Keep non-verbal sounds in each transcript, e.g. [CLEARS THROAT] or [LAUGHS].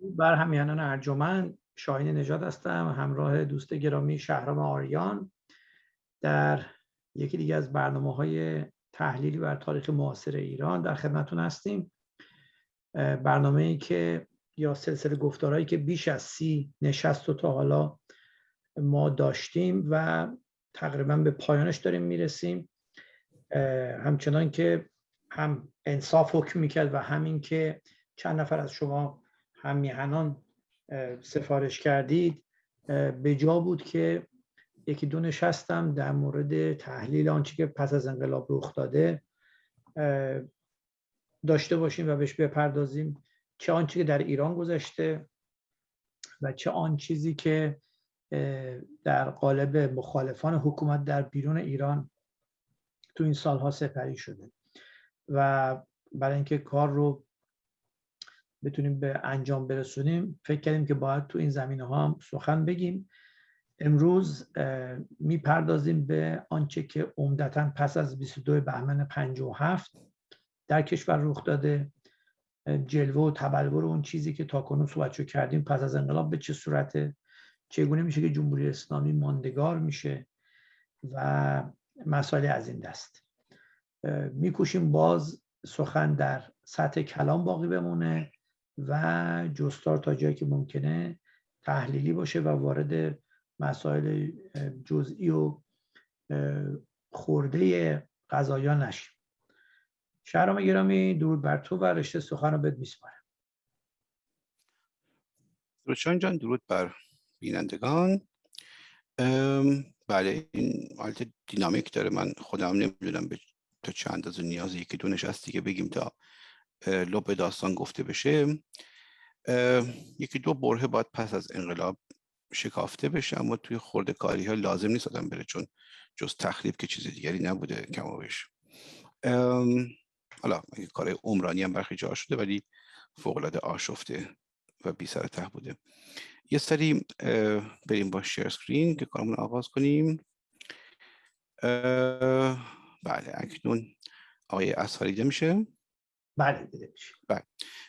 بر همیانان ارجمند شاهین نجات هستم همراه دوست گرامی شهرام آریان در یکی دیگه از برنامه های تحلیلی بر تاریخ معاصر ایران در خدمتون هستیم. برنامه ای که یا سلسله گفتارهایی که بیش از سی نشست و تا حالا ما داشتیم و تقریبا به پایانش داریم می‌رسیم. همچنان که هم انصاف حکم می‌کرد و همین که چند نفر از شما هم میهنان سفارش کردید. به جا بود که یکی دو نشستم در مورد تحلیل آنچه که پس از انقلاب رخ داده. داشته باشیم و بهش بپردازیم چه آنچه که در ایران گذشته و چه آن چیزی که در قالب مخالفان حکومت در بیرون ایران تو این سالها سپری شده. و برای اینکه کار رو بتونیم به انجام برسونیم. فکر کردیم که باید تو این زمینه ها هم سخن بگیم. امروز می‌پردازیم به آنچه که عمدتا پس از 22 بهمن 57 در کشور رخ داده. جلوه و تبلور اون چیزی که تاکنون صحبتشو کردیم پس از انقلاب به چه صورته؟ چگونه میشه که جمهوری اسلامی ماندگار میشه و مسائل از این دست؟ میکوشیم باز سخن در سطح کلام باقی بمونه. و جستار تا جایی که ممکنه تحلیلی باشه و وارد مسائل جزئی و خورده قضایا نشیم. شهرام گرامی درود بر تو و رشته سخن رو بهت میسپارم. روشان جان درود بر بینندگان. بله این حالت دینامیک داره. من خودم نمی‌دونم به تا چند اندازه نیاز یکی دو نشستی که بگیم تا لب داستان گفته بشه یکی دو بره باید پس از انقلاب شکافته بشه اما توی خورده کاری ها لازم نیست آدم بره چون جز تخریب که چیز دیگری نبوده کمابش حالا کار عمرانی هم برخی جا شده ولی فوقلاده آشفته و بی سر ته بوده. یه سری بریم با شیر سکرین که کارمون آغاز کنیم. بله اکنون آقای اسفری میشه. بله بله.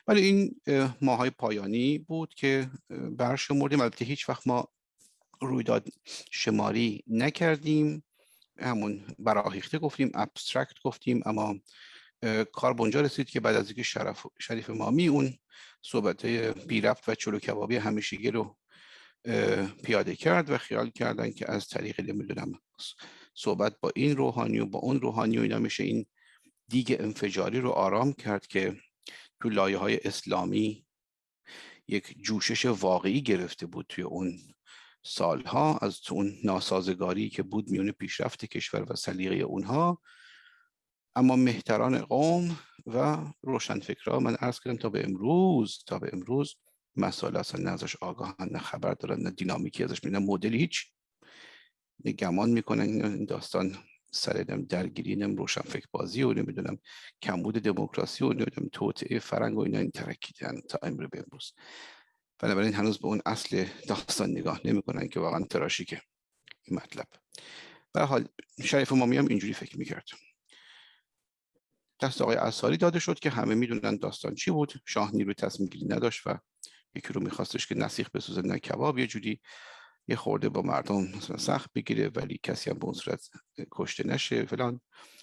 ولی این ماهای پایانی بود که برشمردیم. البته هیچ وقت ما رویداد شماری نکردیم. همون براهیخته گفتیم ابسترکت گفتیم اما کار بنجا رسید که بعد از اینکه شرف شریف مامی اون صحبت بی رفت و چلو کبابی همیشگی رو پیاده کرد و خیال کردن که از طریق نمی‌دونم صحبت با این روحانی و با اون روحانی و اینا میشه این دیگ انفجاری رو آرام کرد که تو لایه های اسلامی یک جوشش واقعی گرفته بود توی اون سالها از تو اون ناسازگاری که بود میون پیشرفت کشور و سلیقه اونها. اما مهتران قوم و روشنفکرها من عرض کردم تا به امروز تا به امروز مسائل اصلا نه ازش آگاهن نه خبر دارن نه دینامیکی ازش نه مدلی هیچ گمان می‌کنن. این داستان سر درگیری نم روشن فکر بازی و نمی‌دونم کمبود دموکراسی و نمی‌دونم توطعه فرنگ و اینا این ترکیدن تا امر به امروز بنابراین هنوز به اون اصل داستان نگاه نمی‌کنن که واقعا تراشیکه این مطلب. به حال شریف مامی هم اینجوری فکر می‌کرد. دست آقای اصاری داده شد که همه می‌دونن داستان چی بود. شاه نیروی تصمیم گیری نداشت و یکی رو میخواستش که نسیخ بسوزه نه کباب یه جوری یه خورده با مردم سخت بگیره ولی کسی هم به اون صورت کشته نشه فلان.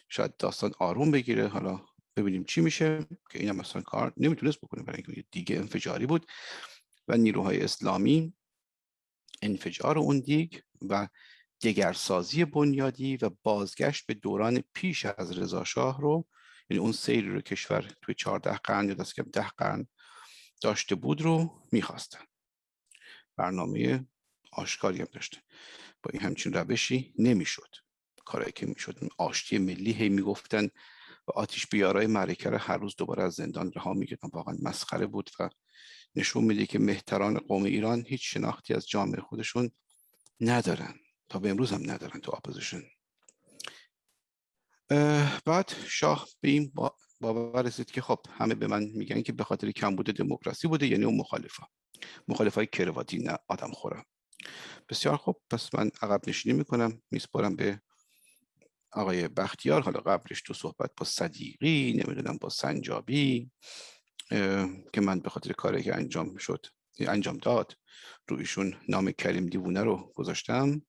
شاید داستان آروم بگیره. حالا ببینیم چی میشه که این هم مثلا کار نمی‌تونست بکنه برای اینکه دیگه انفجاری بود و نیروهای اسلامی انفجار اون دیگ و دگرسازی بنیادی و بازگشت به دوران پیش از رضا شاه رو یعنی اون سیری رو کشور توی 14 قرن یا دست کم 10 قرن داشته بود رو می‌خواستن. برنامه آشکاری هم داشته. با این همچین روشی نمی‌شد. کارایی که می‌شد آشتی ملی هی می‌گفتن و آتیش بیارای معرکه هر روز دوباره از زندان رها میگردن واقعا مسخره بود و نشون میده که مهتران قوم ایران هیچ شناختی از جامعه خودشون ندارن تا به امروز هم ندارن تو اپوزیشن. بعد شاه به این باور رسید که خب همه به من میگن که به خاطر کمبود دموکراسی بوده یعنی اون مخالفا. مخالفای کرواتی نه آدم خورم بسیار خوب. پس من عقب نشینی می‌کنم. میسپارم به آقای بختیار. حالا قبلش تو صحبت با صدیقی نمی‌دونم با سنجابی که من به خاطر کاری که انجام شد انجام داد رو ایشون نام کریم دیوونه رو گذاشتم.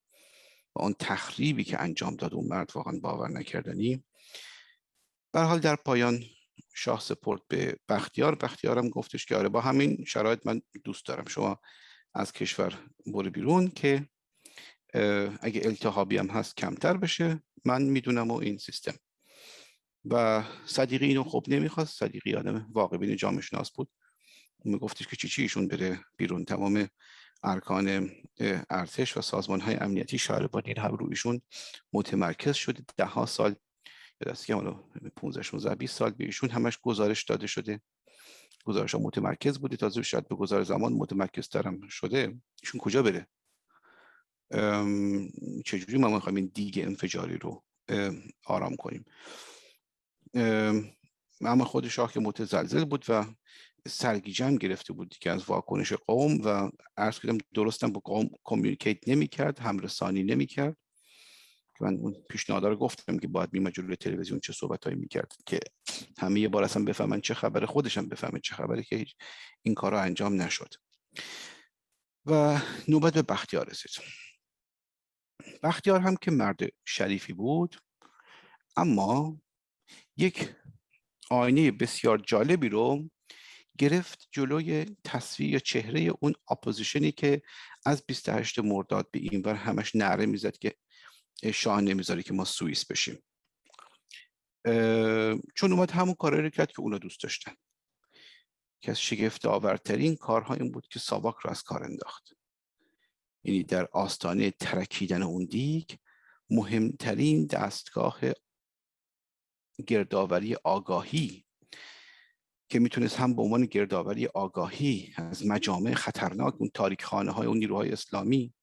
و اون تخریبی که انجام داد اون مرد واقعا باور نکردنی. به حال در پایان شاه سپورت به بختیار. بختیارم گفتش که آره با همین شرایط من دوست دارم. شما از کشور برو بیرون که اگه التحابی هم هست کمتر بشه. من می‌دونم و این سیستم. و صدیقی اینو خب نمی‌خواست. صدیقی آدم واقع بین جامعه شناس بود. میگفتش که چی چی ایشون بره بیرون. تمام ارکان ارتش و سازمان های امنیتی شهر با این هم رویشون متمرکز شده. ده ها سال یا دست که 15 16 20 سال به ایشون همش گزارش داده شده. گزارش ها متمرکز بوده تازه شاید به گزار زمان متمرکز ترم شده. ایشون کجا بره؟ چجوری ما می‌خوایم این دیگه انفجاری رو آرام کنیم؟ اما خود شاه که متزلزل بود و سرگیجم گرفته بود که از واکنش قوم و عرض کردم درستم با قوم کمیونیکیت نمی‌کرد همرسانی نمی‌کرد. که من اون پیشنهاد رو گفتم که باید میمه جلوی تلویزیون چه صحبتهایی می‌کرد که همه یه بار اصلا بفهمن چه خبره خودشم بفهمه چه خبره که هیچ این کارا انجام نشد. و نوبت به بختیار رسید. بختیار هم که مرد شریفی بود اما یک آینه بسیار جالبی رو گرفت جلوی تصویر یا چهره اون اپوزیشنی که از 28 مرداد به این بر همش نعره می‌زد که شاه نمی‌ذاره که ما سوئیس بشیم. چون اومد همون کارهایی رو کرد که اونا دوست داشتن. که از شگفت آورترین کارها این بود که ساواک رو از کار انداخت. یعنی در آستانه ترکیدن اون دیگ مهمترین دستگاه گردآوری آگاهی که می‌تونست هم به عنوان گردآوری آگاهی از مجامع خطرناک اون تاریک خانه های اون نیروهای اسلامی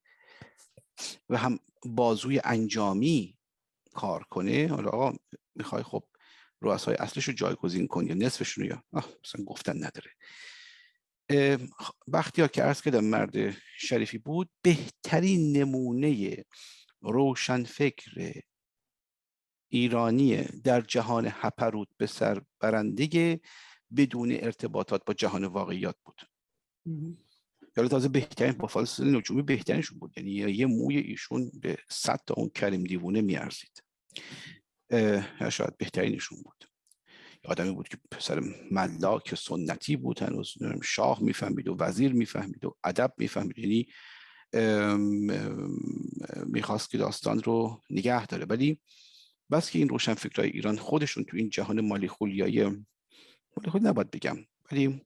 و هم بازوی انجامی کار کنه. حالا آقا می‌خوای خب رؤسای اصلش رو جایگزین کن یا نصفشون یا مثلا گفتن نداره. ها که عرض کردم مرد شریفی بود بهترین نمونه روشنفکر ایرانی در جهان هپرود به سر برنده بدون ارتباطات با جهان واقعیات بود. یعنی تازه بهترین با فاصله نجومی بهترینشون بود. یعنی یه موی ایشون به صد تا اون کریم دیوونه میارزید. شاید بهترینشون بود. آدمی بود که پسر ملاک سنتی بود هنوز شاه می‌فهمید و وزیر می‌فهمید و ادب می‌فهمید. یعنی می‌خواست که داستان رو نگه داره. ولی بس که این روشن فکرهای ایران خودشون تو این جهان مالی خولیایی مالی خولی نباید بگم ولی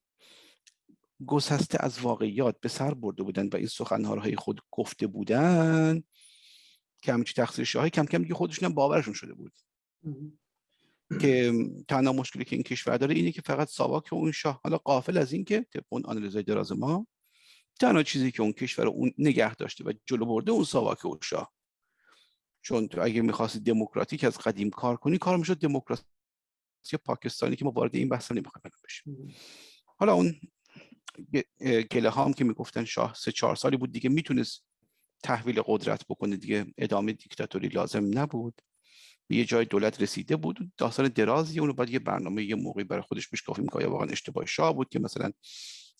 گسسته از واقعیات به سر برده بودن و این سخنهای خود گفته بودن که همچی تقصیر شاهی کم کم دیگه خودشون هم باورشون شده بود. که تنها مشکلی که این کشور داره اینه که فقط ساواک اون شاه حالا قافل از این که طبق اون آنالیزای دراز ما تنها چیزی که اون کشور اون نگه داشته و جلو برده اون ساواک و شاه. چون تو اگه می‌خواستی دموکراتیک از قدیم کار کنی کار می‌شد دموکراسی پاکستانی که ما وارد این بحث نمی‌خوایم بشیم. حالا اون گله هم که می‌گفتن شاه سه چهار سالی بود دیگه می‌تونست تحویل قدرت بکنه دیگه ادامه دیکتاتوری لازم نبود. به یه جای دولت رسیده بود داستان درازی اونو باید یه برنامه یه موقعی برای خودش بشکافی می‌کنه واقعا اشتباه شاه بود که مثلا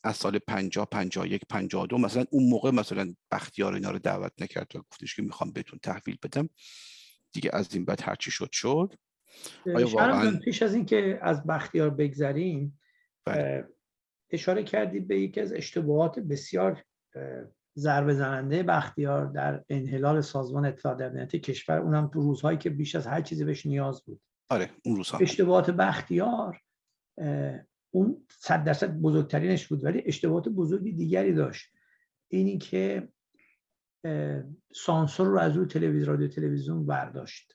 از سال 50 51 52 مثلا اون موقع مثلا بختیار اینا رو دعوت نکرد و گفتش که می‌خوام بهتون تحویل بدم. دیگه از این بعد هرچی شد شد. آیا واقعا پیش از اینکه از بختیار بگذریم بله. اشاره کردی به یکی از اشتباهات بسیار ضربه زننده بختیار در انحلال سازمان اطلاعات امنیتی کشور. اونم تو روزهایی که بیش از هر چیزی بهش نیاز بود. آره اون روزها. اشتباهات بختیار اون صد درصد بزرگترینش بود ولی اشتباهات بزرگی دیگری داشت. اینی که سانسور رو از روی تلویزیون رادیو تلویزیون برداشت.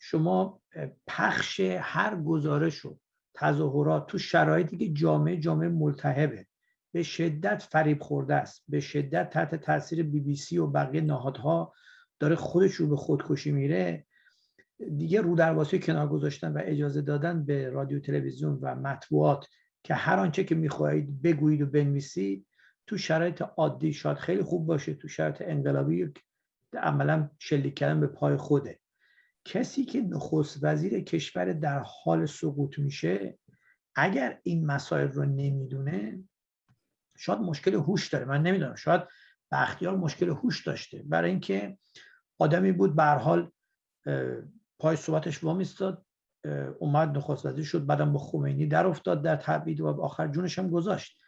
شما پخش هر گزارش و تظاهرات تو شرایطی که جامعه جامعه ملتهبه. به شدت فریب خورده است. به شدت تحت تاثیر بی بی سی و بقیه نهادها داره خودش رو به خودکشی میره. دیگه رو واسه کنار گذاشتن و اجازه دادن به رادیو تلویزیون و مطبوعات که هر آنچه که می‌خواهید بگویید و بنویسید تو شرایط عادی شاید خیلی خوب باشه تو شرایط انقلابی عملا شلیک کردن به پای خوده. کسی که نخست وزیر کشور در حال سقوط میشه اگر این مسائل رو نمی‌دونه شاید مشکل هوش داره. من نمی‌دونم شاید بختیار مشکل هوش داشته. برای اینکه آدمی بود به حال پای صحبتش وامیستاد اومد نخست وزیر شد بعدم با خمینی در افتاد در تبعید و آخر جونش هم گذاشت.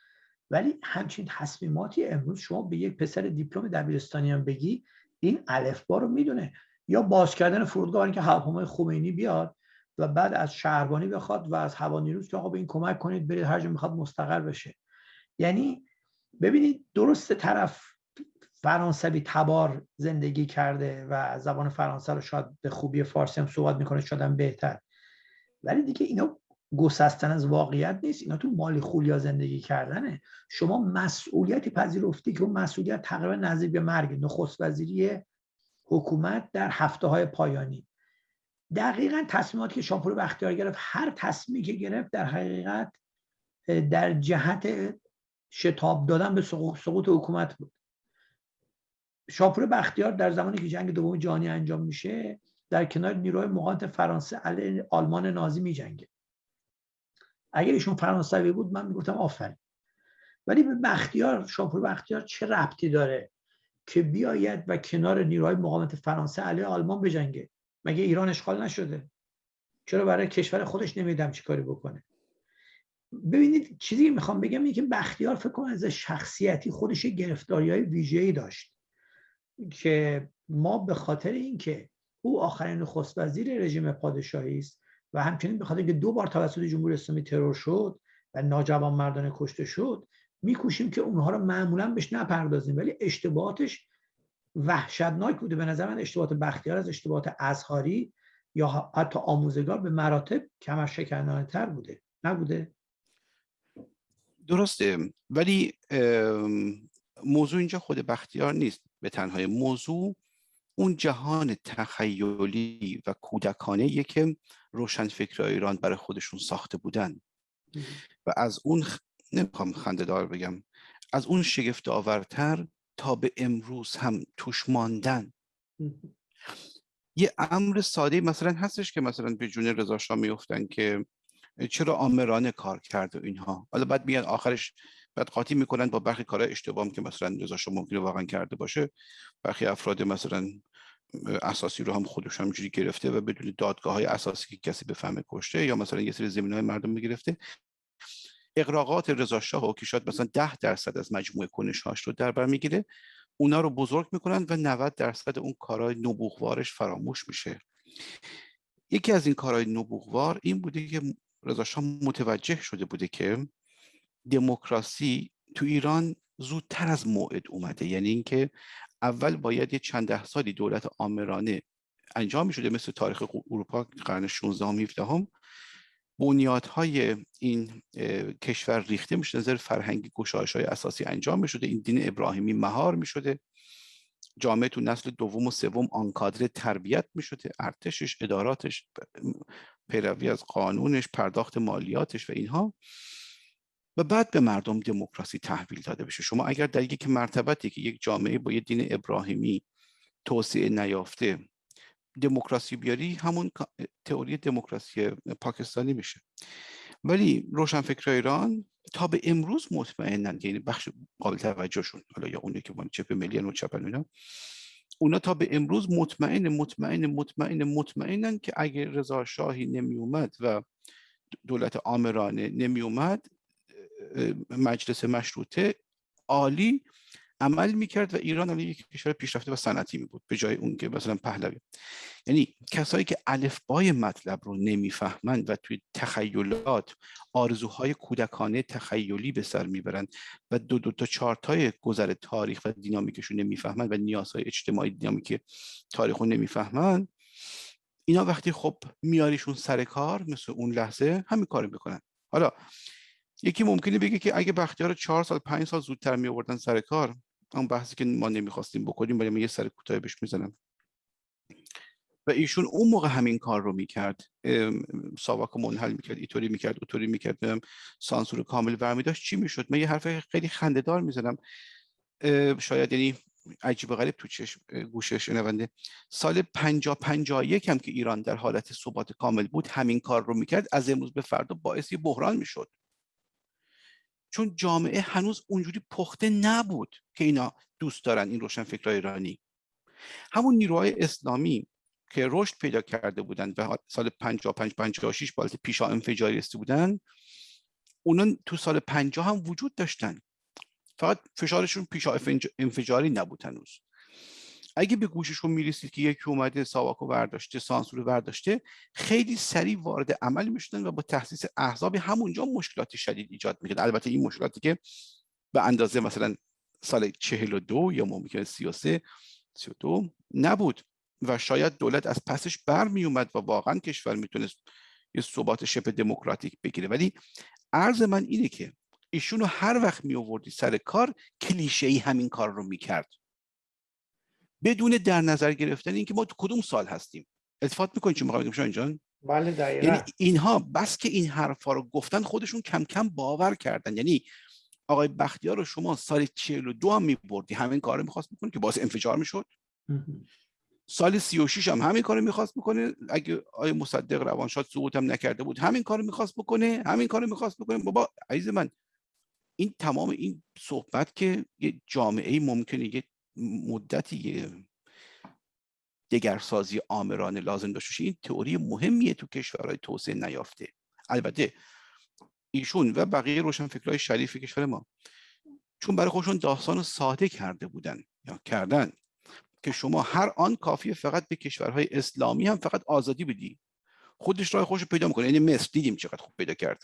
ولی همچین تصمیماتی امروز شما به یک پسر دیپلم دبیرستانی هم بگی این الفبا رو می‌دونه. یا باز کردن فرودگاه که هواپیمای خمینی بیاد و بعد از شهربانی بخواد و از هوا نیروز که آقا به این کمک کنید برید هر جا می‌خواد مستقر بشه. یعنی ببینید درست طرف فرانسوی تبار زندگی کرده و زبان فرانسه رو شاید به خوبی فارسی هم صحبت می‌کنه شاید بهتر. ولی دیگه اینا گسستن از واقعیت نیست. اینا تو مالی خولیا زندگی کردنه. شما مسئولیتی پذیرفتی که اون مسئولیت تقریبا نزدیک به مرگ نخست وزیری حکومت در هفته های پایانی. دقیقا تصمیماتی که شاپور بختیار گرفت هر تصمیمی که گرفت در حقیقت در جهت شتاب دادن به سقوط حکومت بود. شاپور بختیار در زمانی که جنگ دوم جهانی انجام میشه در کنار نیروهای مقاومت فرانسه علیه آلمان نازی میجنگه. اگر ایشون فرانسوی بود من می‌گفتم آفرین. ولی به بختیار شاپور بختیار چه ربطی داره؟ که بیاید و کنار نیروهای مقاومت فرانسه علیه آلمان بجنگه. مگه ایران اشغال نشده؟ چرا برای کشور خودش نمیدم چی کاری بکنه؟ ببینید چیزی که می‌خوام بگم اینه که بختیار فکر کنم از شخصیتی خودش گرفتاری های ویژه‌ای داشت که ما به خاطر اینکه او آخرین نخست وزیر رژیم پادشاهی است و همچنین به خاطر اینکه دو بار توسط جمهوری اسلامی ترور شد و ناجوان مردانه کشته شد میکوشیم که اونها رو معمولا بهش نپردازیم ولی اشتباهاتش وحشتناک بوده. به نظر من اشتباهات بختیار از اشتباهات ازهاری یا حتی آموزگار به مراتب کمر شکنانه تر بوده. نبوده؟ درسته. ولی موضوع اینجا خود بختیار نیست به تنهای موضوع اون جهان تخیلی و کودکانه که فکر ایران برای خودشون ساخته بودن. و از اون. نمی‌خوام خنده دار بگم. از اون شگفت آورتر تا به امروز هم توش ماندن. یه امر ساده مثلا هستش که مثلا به جون رضا شاه میفتن که چرا آمرانه کار کرد و اینها. حالا بعد میاد آخرش بعد قاطی می‌کنن با برخی کارهای اشتباه که مثلا رضا شاه ممکنه واقعا کرده باشه. برخی افراد مثلا اساسی رو هم خودش همجوری گرفته و بدون دادگاه های اساسی که کسی بفهمه کشته یا مثلا یه سری زمین های مردم می‌گرفته اقراقات رضا شاه و شاید مثلا ده درصد از مجموعه کنش هاش رو در بر می‌گیره اونا رو بزرگ می‌کنن و 90 درصد اون کارهای نبوغوارش فراموش میشه. یکی از این کارهای نبوغوار این بوده که رضا شاه متوجه شده بوده که دموکراسی تو ایران زودتر از موعد اومده. یعنی اینکه اول باید یه چند ده سالی دولت آمرانه انجام می شده مثل تاریخ اروپا قرن 16 هم 17 هم بنیادهای این کشور ریخته میشه نظر فرهنگی گشایش های اساسی انجام می شده این دین ابراهیمی مهار می شده جامعه تو نسل دوم و سوم آنکادر تربیت می شده ارتشش اداراتش پیروی از قانونش پرداخت مالیاتش و اینها. و بعد به مردم دموکراسی تحویل داده بشه. شما اگر در یک مرتبتی که یک جامعه با یک دین ابراهیمی توسعه نیافته دموکراسی بیاری همون تئوری دموکراسی پاکستانی میشه. ولی روشنفکر ایران تا به امروز مطمئنن یعنی بخش قابل توجهشون حالا یا اونی که چپ ملی و چپ اینا اونا تا به امروز مطمئن مطمئن مطمئن مطمئنن که اگر رضا شاهی نمی اومد و دولت آمرانه نمی اومد مجلس مشروطه عالی عمل می‌کرد و ایران الان یک کشور پیشرفته و صنعتی می بود به جای اون که مثلا پهلوی. یعنی کسایی که الفبای مطلب رو نمی‌فهمند و توی تخیلات آرزوهای کودکانه تخیلی به سر می‌برند و دو دو تا چارتای گذر تاریخ و دینامیکشون نمی‌فهمند و نیازهای اجتماعی دینامیک تاریخ رو نمی‌فهمند اینا وقتی خب میاریشون سر کار مثل اون لحظه همین کارو می‌کنن. حالا یکی ممکنه بگه که اگه بختیار چهار سال پنج سال زودتر می آوردن سر کار اون بحثی که ما نمی‌خواستیم بکنیم ولی من یه سر کوتاه بهش می‌زنم. و ایشون اون موقع همین کار رو می‌کرد. ساواک منحل می‌کرد ایطوری می‌کرد اوطوری می‌کرد سانسور کامل برمی داشت چی می‌شد؟ من یه حرف خیلی خندهدار می‌زنم. شاید یعنی عجیب غریب تو چشم گوش شنونده. سال 50 51 هم که ایران در حالت ثبات کامل بود همین کار رو می‌کرد از امروز به فردا باعث بحران می‌شد. چون جامعه هنوز اونجوری پخته نبود که اینا دوست دارن این روشن فکرهای ایرانی. همون نیروهای اسلامی که رشد پیدا کرده بودند و سال 55 56 بالت پیشا انفجاری رسیده بودن اونا تو سال 50 هم وجود داشتن. فقط فشارشون پیشا انفجاری نبود هنوز. اگه به گوششون می‌رسید که یکی اومده ساواکو برداشته سانسور برداشته خیلی سریع وارد عمل می‌شدن و با تحسیس احزاب همونجا مشکلات شدید ایجاد می‌کرد. البته این مشکلاتی که به اندازه مثلا سال 42 یا ممکن 33 32 نبود و شاید دولت از پسش برمی اومد و واقعا کشور می‌تونست یه ثبات شبه دموکراتیک بگیره. ولی عرض من اینه که ایشونو هر وقت می آوردی سر کار کلیشه ای همین کار رو می‌کرد. بدون در نظر گرفتن اینکه ما تو کدوم سال هستیم. التفات می‌کنید چی می‌خوام بگم جان؟ بله دقیقا. یعنی اینها بس که این حرفا رو گفتن خودشون کم کم باور کردن. یعنی آقای بختیار رو شما سال 42 هم میبردی همین کار رو می‌خواست بکنه که باعث انفجار می‌شد. سال 36 هم همین کارو می‌خواست بکنه. اگه آیه مصدق روانشاد سقوط هم نکرده بود همین کارو می‌خواست بکنه همین کارو می‌خواست بکنه. بابا عزیز من این تمام این صحبت که یه جامعه ممکنه یه مدتی دگرسازی آمرانه لازم داشته این تئوری مهمیه تو کشورهای توسعه نیافته. البته ایشون و بقیه روشنفکرهای شریف کشور ما چون برای خودشون داستان ساده کرده بودن یا کردن که شما هر آن کافیه فقط به کشورهای اسلامی هم فقط آزادی بدی. خودش راه خوش پیدا می‌کنه. یعنی مصر دیدیم چقدر خوب پیدا کرد.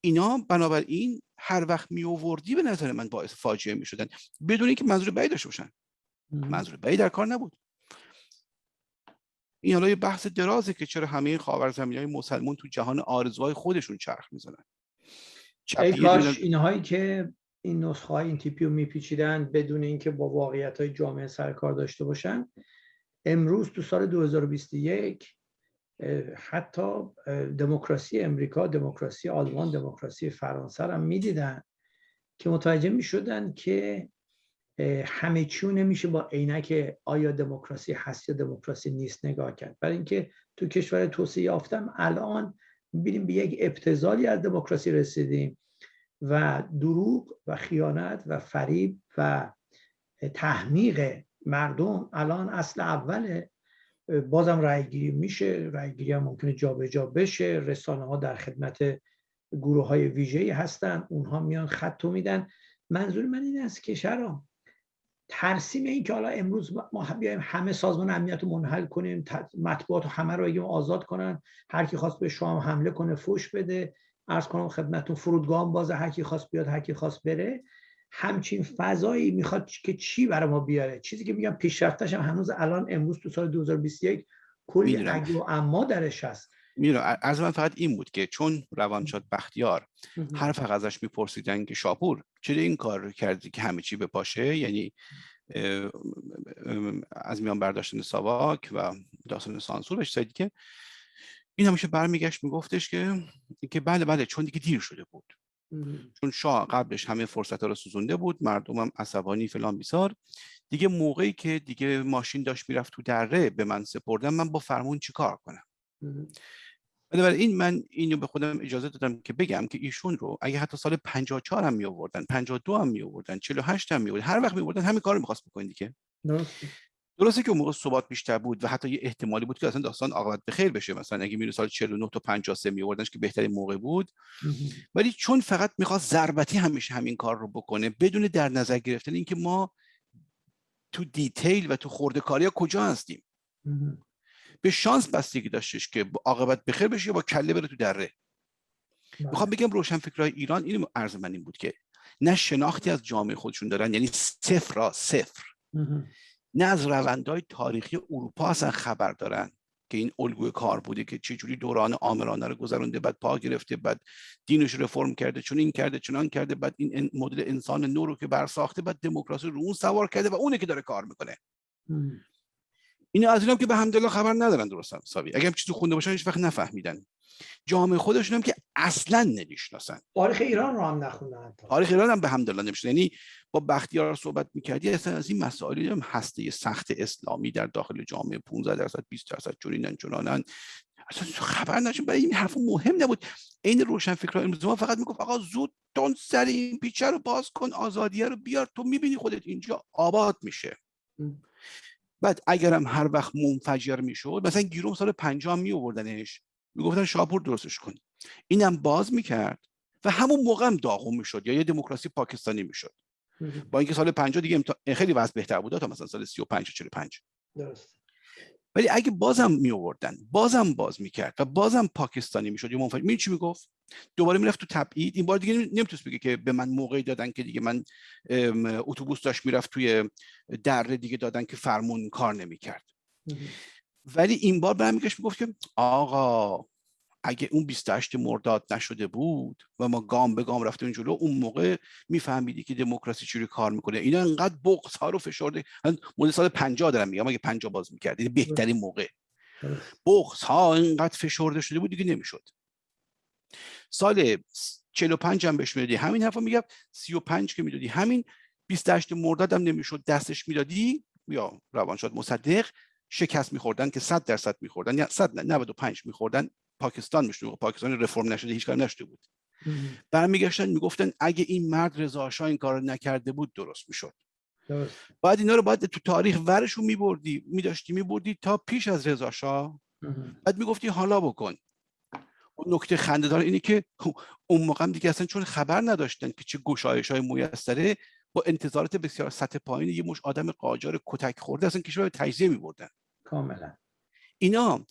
اینا بنابراین هر وقت می آوردی به نظر من باعث فاجعه می شدن بدون اینکه منظور بعید داشته باشن. منظور بعید در کار نبود. این حالا یه بحث درازه که چرا همه خاورزمینی های مسلمون تو جهان آرزوهای خودشون چرخ می‌زنن. ای کاش اینهایی که این نسخه های این تیپی رو میپیچیدن بدون اینکه با واقعیت های جامعه سرکار داشته باشن امروز تو سال 2021 حتی دموکراسی امریکا دموکراسی آلمان دموکراسی فرانسه هم می‌دیدن که متوجه می‌شدن که همه چیو نمیشه با عینک آیا دموکراسی هست یا دموکراسی نیست نگاه کرد. برای اینکه تو کشور توسعه یافتم الان می‌بینیم به یک ابتزالی از دموکراسی رسیدیم و دروغ و خیانت و فریب و تحمیق مردم الان اصل اوله. بازم رأیگیری میشه. رأیگیری هم ممکنه جابجا جا بشه. رسانه ها در خدمت گروه های ویژه‌ای هستن. اونها میان خط میدن. منظور من این است که شرا ترسیم این که حالا امروز ما بیایم همه سازمان امنیت رو منحل کنیم مطبوعات همه رو بگیم آزاد کنن. هر کی خواست به شام حمله کنه فوش بده. ارز کنم خدمتتون فرودگاه بازه هر کی خواست بیاد هر کی خواست بره. همچین فضایی می‌خواد که چی برای ما بیاره؟ چیزی که میگم پیشرفتش هم هنوز الان امروز تو سال 2021 کلی اگه و اما درش هست. می‌دونم از من فقط این بود که چون روانشاد بختیار هر فقط ازش میپرسیدن که شاپور چرا این کار رو کردی که همه چی بپاشه؟ یعنی از میان برداشتن ساواک و داستان سانسور بهش که این همیشه برمیگشت میگفتش که که بله بله چون دیگه دیر شده بود. چون شاه قبلش همه فرصت ها رو سوزونده بود مردم هم عصبانی فلان بیسار. دیگه موقعی که دیگه ماشین داشت می‌رفت تو دره به من سپردم من با فرمون چیکار کنم؟ این من اینو به خودم اجازه دادم که بگم که ایشون رو اگه حتی سال 54 هم می آوردن 52 هم می آوردن 48 هم می آوردن هر وقت می آوردن همین کارو می‌خواست بکنید دیگه. درسته که اون موقع ثبات بیشتر بود و حتی یه احتمالی بود که اصلا داستان عاقبت به خیر بشه. مثلا اگه میره سال 49 تا 53 می آوردنش که بهترین موقع بود. ولی چون فقط می‌خواست ضربتی همیشه همین کار رو بکنه بدون در نظر گرفتن اینکه ما تو دیتیل و تو خورده کاری کجا هستیم. به شانس بستگی داشتش که عاقبت بخیر بشه یا با کله بره تو دره. بله. می‌خوام بگم روشن فکرهای ایران این عرض من این بود که نه شناختی از جامعه خودشون دارن یعنی صفر را صفر. نه از روندهای تاریخی اروپا اصلا خبر دارن که این الگوی کار بوده که چجوری دوران آمرانه رو گذرونده بعد پا گرفته بعد دینش رو رفرم کرده چون این کرده چنان کرده بعد این مدل انسان نو رو که برساخته بعد دموکراسی رو اون سوار کرده و اونه که داره کار می‌کنه. این از اینم که به همدلله خبر ندارن درست حسابی اگه هم چیزی خونده باشن هیچ وقت نفهمیدن. جامعه خودشون هم که اصلا نمی‌شناسن. تاریخ ایران رو هم نخوندن تاریخ ایران هم به همدلله نمی‌شناسن. یعنی با بختیار صحبت می‌کردی اصلا از این مسائلی هم هسته سخت اسلامی در داخل جامعه 15 درصد 20 درصد چنینن چنانن اصلا خبر نداشتیم برای این حرف مهم نبود. این روشن فکر امروز ما فقط می‌گفت آقا زود تون سر این پیچه رو باز کن آزادیه رو بیار تو می‌بینی خودت اینجا آباد میشه. بعد اگرم هر وقت منفجر می‌شد مثلا گیروم سال 50 می آوردنش می‌گفتن شاپور درستش کن اینم باز می‌کرد و همون موقع هم داغون می‌شد یا یه دموکراسی پاکستانی می‌شد. با اینکه سال 50 دیگه خیلی وضع بهتر بود تا مثلا سال 35 45 درست. ولی اگه بازم می آوردن بازم باز می‌کرد و بازم پاکستانی می‌شد یا منفجر می چی می‌گفت؟ دوباره می‌رفت تو تبعید. این بار دیگه نمی‌تونست بگه که به من موقعی دادن که دیگه من اتوبوس داشت می‌رفت توی دره دیگه دادن که فرمون کار نمی‌کرد. ولی این بار برمیگشت می‌گفت که آقا اگه اون 28 مرداد نشده بود و ما گام به گام رفتیم جلو اون موقع میفهمیدی که دموکراسی چجوری کار می‌کنه. اینا انقدر بغض ها رو فشرده مدل سال 50 دارم میگم اگه 50 باز می‌کرد این بهترین موقع. بغض ها انقدر فشرده شده بود دیگه نمی‌شد. سال 45 هم بهش می‌دادی. همین حرفا میگم 35 که می‌دادی. همین 28 مرداد هم نمی‌شد. دستش می‌دادی یا روانشاد مصدق. شکست میخوردن که 100 درصد میخوردن یا 100 95 میخوردن پاکستان می‌شد پاکستان رفرم نشده هیچ کار نشده بود. برمیگشتن می‌گفتن اگه این مرد رضا این کار نکرده بود درست می‌شد. بعد اینا رو باید تو تاریخ ورشون میبردی میداشتی میبردی تا پیش از رضا شاه بعد می‌گفتی حالا بکن. اون نکته خنده دار اینه که اون موقع هم دیگه اصلا چون خبر نداشتن که چه گشایش های مویستره با انتظارات بسیار سطح پایین یه مش آدم قاجار کتک خورده اصلا کشور تجزیه میبردن. کاملا. اینا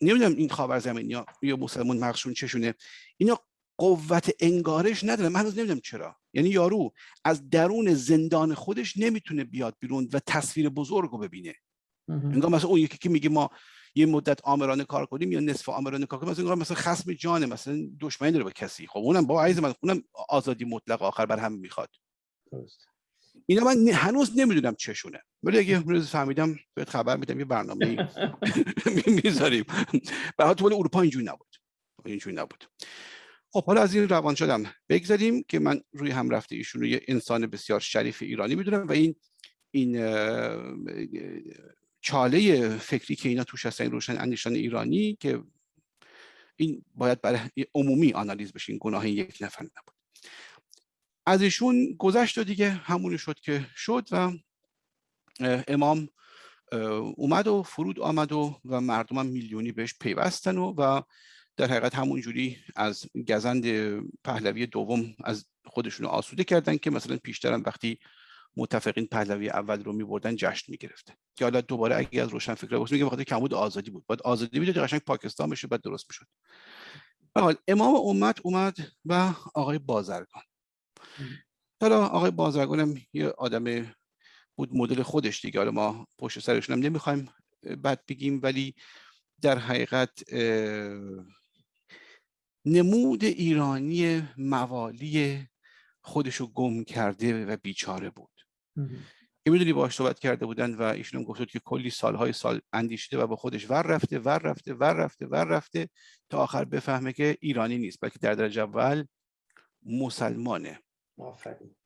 نمی‌دونم این خاور زمین یا مسلمون مغزشون چشونه. اینا قوت انگارش نداره. من هنوز نمی‌دونم چرا. یعنی یارو از درون زندان خودش نمی‌تونه بیاد بیرون و تصویر بزرگ رو ببینه. انگار مثلا اون یکی که میگه ما یه مدت آمرانه کار کنیم یا نصف آمرانه کار کنیم مثلا مثلا خصم جانه مثلا دشمنی داره با کسی. خب اونم با عیز من اونم آزادی مطلق آخر بر هم می‌خواد. درست اینا من هنوز نمی‌دونم چشونه. ولی اگه امروز فهمیدم بهت خبر میدم یه برنامه [LAUGHS] می‌ذاریم. به ولی اروپا اینجوری نبود. اینجوری نبود. خب حالا از این روان شدم. بگذاریم که من روی هم رفته ایشون رو یه انسان بسیار شریف ایرانی می‌دونم و این این چاله فکری که اینا توش هستن روشن اندیشان ایرانی که این باید برای عمومی آنالیز بشه. این گناه یک نفر نبود. از ایشون گذشت و دیگه همونی شد که شد و امام اومد و فرود آمد و و مردم هم میلیونی بهش پیوستن و و در حقیقت همون جوری از گزند پهلوی دوم از خودشون آسوده کردن که مثلا پیشترم وقتی متفقین پهلوی اول رو میبردن جشن می‌گرفتن که حالا دوباره اگه از روشن فکر باشه میگه بخاطر کمبود آزادی بود. بعد آزادی می‌داد قشنگ پاکستان بشه بعد درست می‌شد. حال امام امت اومد و آقای بازرگان. حالا آقای بازرگانم یه آدم بود مدل خودش دیگه. حالا ما پشت سرشون هم نمی‌خوایم بد بگیم ولی در حقیقت نمود ایرانی موالی خودشو گم کرده و بیچاره بود. که می‌دونی باش صحبت کرده بودن و ایشون گفت که کلی سالهای سال اندیشیده و با خودش ور رفته ور رفته ور رفته ور رفته تا آخر بفهمه که ایرانی نیست بلکه در درجه اول مسلمانه.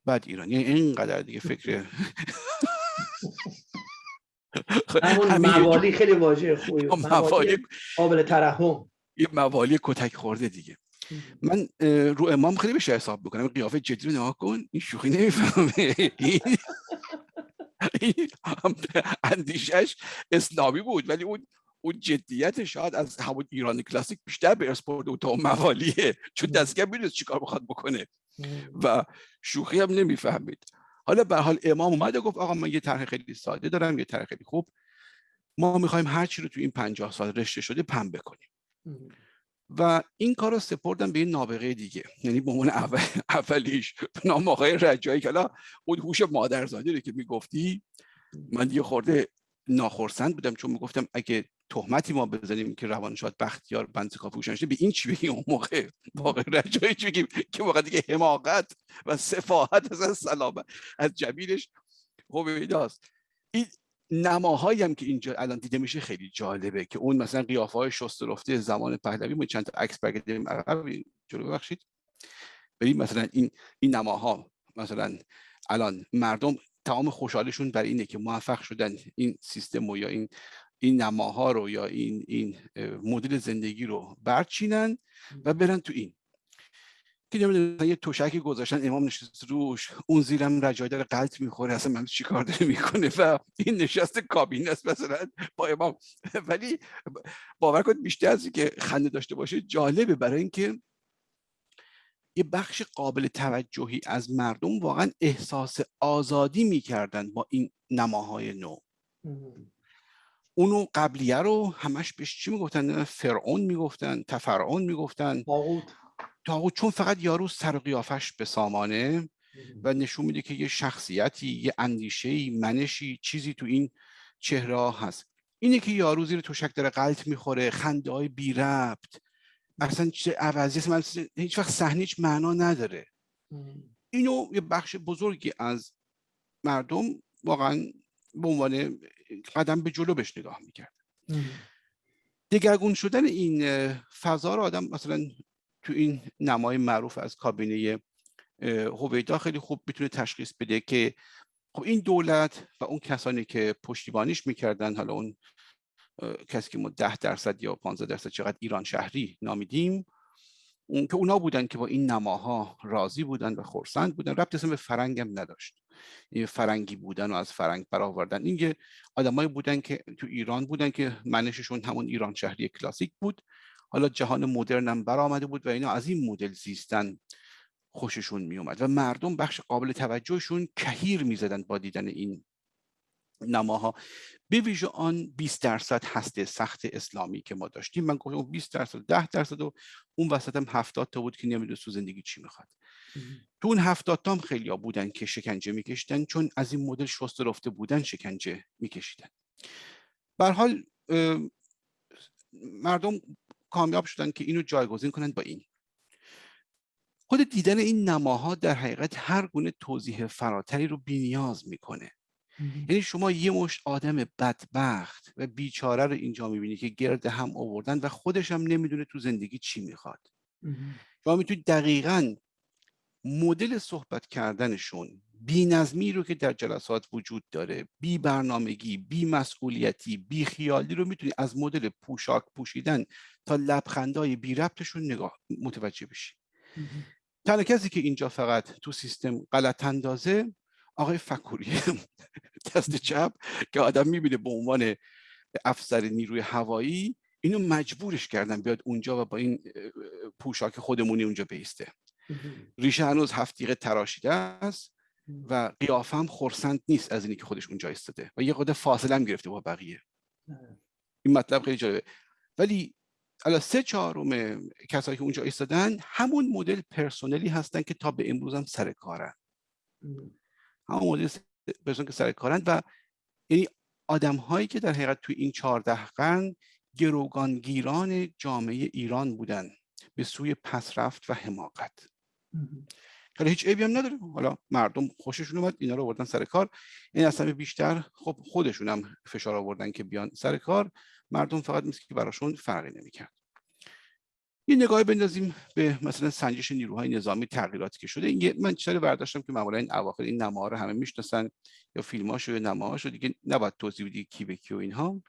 بعد ایران یعنی اینقدر دیگه فکر همون موالی خیلی واژه خوبی موالی قابل ترحم. یه موالی کتک خورده دیگه. من رو امام خیلی بشه حساب بکنم قیافه جدی رو نگاه کن این شوخی نمی‌فهمه. اندیشش اسلامی بود ولی اون اون جدیت شاید از همون ایران کلاسیک بیشتر به اسپورت و تا موالیه. چون دستگاه می‌دونست چیکار بخواد بکنه. و شوخی هم نمی‌فهمید. حالا به حال امام اومد و گفت آقا من یه طرح خیلی ساده دارم یه طرح خیلی خوب. ما می‌خوایم هر چی رو تو این پنجاه سال رشته شده پن بکنیم. و این کار رو سپردم به این نابغه دیگه. یعنی به عنوان اول اولیش نام آقای رجایی که اون هوش مادرزادی رو که می‌گفتی من دیگه خورده ناخرسند بودم چون می‌گفتم اگه تهمتی ما بزنیم که روانشاد بختیار بند شده به این چی بگیم اون موقع؟ واقع رجایی چی بگیم؟ که موقع دیگه حماقت و سفاحت از سلامت از جمیلش. خب این نماهایی هم که اینجا الان دیده میشه خیلی جالبه که اون مثلا قیافه های شست رفته زمان پهلوی ما چند تا عکس برگردیم عقب جلو ببخشید. ببین مثلا این این نماها مثلا الان مردم تمام خوشحالشون بر اینه که موفق شدن این سیستم و یا این این نماها رو یا این این مدل زندگی رو برچینن و برن تو این. که نمی‌دونم یه توشکی گذاشتن امام نشست روش اون زیرم رجای داره قلط می‌خوره اصلا من چی کار داره می‌کنه؟ و این نشست کابینه است مثلا با امام. ولی باور کنید بیشتر از که خنده داشته باشه جالبه برای اینکه یه بخش قابل توجهی از مردم واقعا احساس آزادی می‌کردن با این نماهای نو. اونو قبلیه رو همش بهش چی می‌گفتن؟ فرعون می‌گفتن تفرعون می‌گفتن. تاغوت چون فقط یارو سر قیافش به سامانه و نشون میده که یه شخصیتی یه اندیشه منشی چیزی تو این چهره هست. اینه که یارو زیر توشک داره غلط می‌خوره خنده های بی ربط. اصلا چه عوضی من هیچ وقت صحنه هیچ معنا نداره. اینو یه بخش بزرگی از مردم واقعا به عنوان قدم به جلو بهش نگاه می‌کرد. دگرگون شدن این فضا رو آدم مثلا تو این نمای معروف از کابینه هویدا خیلی خوب می‌تونه تشخیص بده که خب این دولت و اون کسانی که پشتیبانیش می‌کردن حالا اون کسی که ما ده درصد یا 15 درصد چقدر ایران شهری نامیدیم اون که اونا بودن که با این نماها راضی بودن و خورسند بودن ربط اصلا به فرنگ هم نداشت. فرنگی بودن و از فرنگ برآوردن. این آدمایی بودن که تو ایران بودن که منششون همون ایران شهری کلاسیک بود. حالا جهان مدرن هم برآمده بود و اینا از این مدل زیستن خوششون می اومد و مردم بخش قابل توجهشون کهیر می‌زدن با دیدن این نماها. به ویژه آن 20 درصد هسته سخت اسلامی که ما داشتیم. من گفتم 20 درصد 10 درصد و اون وسط هم 70 تا بود که نمی‌دونه تو زندگی چی می‌خواد. تو اون 70 تا هم خیلی ها بودن که شکنجه میکشیدن چون از این مدل شست رفته بودن شکنجه میکشیدن. به حال مردم کامیاب شدن که اینو جایگزین کنن با این. خود دیدن این نماها در حقیقت هر گونه توضیح فراتری رو بینیاز می‌کنه. یعنی شما یه مشت آدم بدبخت و بیچاره رو اینجا می‌بینی که گرد هم آوردن و خودش هم نمی‌دونه تو زندگی چی می‌خواد. شما می‌تونید دقیقا مدل صحبت کردنشون بی نظمی رو که در جلسات وجود داره بی برنامگی بی مسئولیتی بی خیالی رو می‌تونی از مدل پوشاک پوشیدن تا لبخندای بی ربطشون نگاه متوجه بشی. تنها کسی که اینجا فقط تو سیستم غلط اندازه آقای فکوری [LAUGHS] دست چپ که آدم می‌بینه به عنوان افسر نیروی هوایی اینو مجبورش کردن بیاد اونجا و با این پوشاک خودمونی اونجا بیسته. ریشه هنوز هفتیقه تراشیده است و قیافه هم خورسند نیست از اینی که خودش اونجا ایستاده و یه قدر فاصله هم گرفته با بقیه. این مطلب خیلی جالبه. ولی حالا سه چهارم کسایی که اونجا ایستادن همون مدل پرسونلی هستن که تا به امروز هم سر کارن. همون مدل پرسونلی که سر کارن و یعنی آدم هایی که در حقیقت توی این چهارده قرن گروگانگیران جامعه ایران بودن به سوی پسرفت و حماقت. حالا هیچ عیبی هم نداره. حالا مردم خوششون اومد اینا رو آوردن سر کار. این اصلا بیشتر خب خودشون هم فشار آوردن که بیان سر کار. مردم فقط مثل که براشون فرقی نمی‌کرد. یه نگاهی بندازیم به مثلا سنجش نیروهای نظامی تغییراتی که شده. این من چیزی برداشتم که معمولا این اواخر این نماها رو همه می‌شناسن یا فیلماشو یا نماهاشو؟ دیگه نباید توضیح بدی کی به کی و اینها.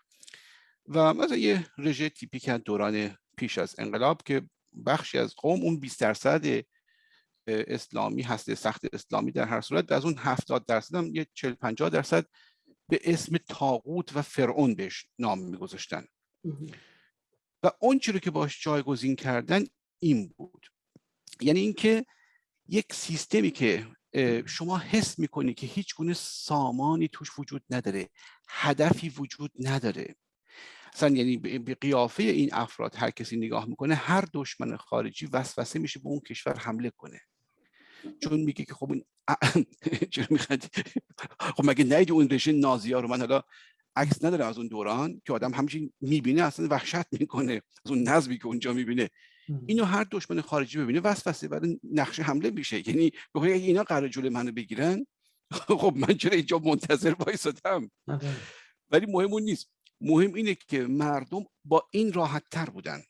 و مثلا یه رژه تیپیک از دوران پیش از انقلاب که بخشی از قوم اون 20 درصد اسلامی هسته سخت اسلامی در هر صورت از اون 70 درصد هم یه 40 50 درصد به اسم تاغوت و فرعون بهش نام میگذاشتن. و اون رو که باش جایگزین کردن این بود. یعنی اینکه یک سیستمی که شما حس می‌کنی که هیچ گونه سامانی توش وجود نداره هدفی وجود نداره. اصلا یعنی به قیافه این افراد هر کسی نگاه می‌کنه هر دشمن خارجی وسوسه میشه به اون کشور حمله کنه. چون میگه که خب این [CLEARS THROAT] چرا می‌خواد خب مگه نید اون رژیم نازی ها رو؟ من حالا عکس نداره از اون دوران که آدم همچین می‌بینه اصلا وحشت می‌کنه از اون نظمی که اونجا می‌بینه. اینو هر دشمن خارجی ببینه وسوسه برای نقشه حمله میشه. یعنی بخوای اینا قرار جلوی منو بگیرن خب من چرا اینجا منتظر وایسادم ولی مهم اون نیست. مهم اینه که مردم با این راحت تر بودن